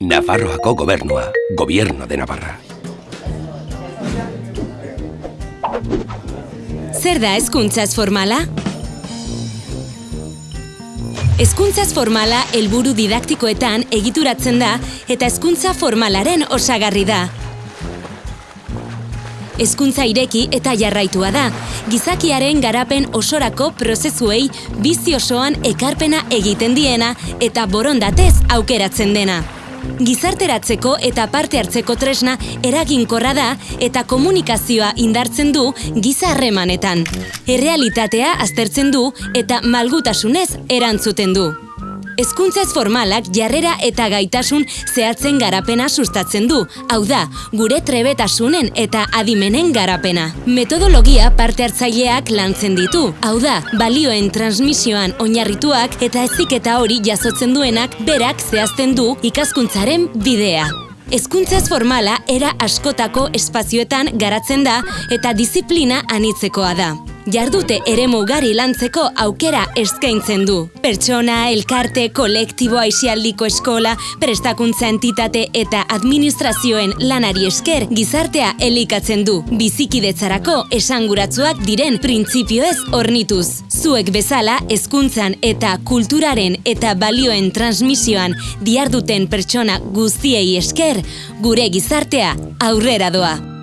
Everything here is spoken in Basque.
Nafarroako gobernua, gobierno de Navarra. Zer da hezkuntzaz formala? Hezkuntzaz formala helburu didaktikoetan egituratzen da eta hezkuntza formalaren osagarri da. Hezkuntza ireki eta jarraitua da. Gizakiaren garapen osorako prozesuei bizi osoan ekarpena egiten diena eta borondatez aukeratzen dena. Gizarteratzeko eta parte hartzeko tresna eraginkorra da eta komunikazioa indartzen du giza harremanetan. Errealitatea aztertzen du eta malgutasunez erantzuten du. Hezkuntza ez formalak jarrera eta gaitasun zehatzen garapena sustatzen du. Hau da, gure trebetasunen eta adimenen garapena. Metodologia parte hartzaileak lantzen ditu. Hau da, balioen transmisioan oinarrituak eta eziketa hori jasotzen duenak berak zehazten du ikaskuntzaren bidea. Hezkuntza ez formala era askotako espazioetan garatzen da eta disiplina anitzekoa da jardute ere mugari lantzeko aukera eskaintzen du. Pertsona, elkarte, kolektibo aixialdiko eskola, prestakuntza entitate eta administrazioen lanari esker gizartea elikatzen du. Bizikidetzarako esanguratsuak diren printzipioez ornituz. Zuek bezala hezkuntzan eta kulturaren eta balioen transmisioan diarduten pertsona guztiei esker, gure gizartea aurrera doa.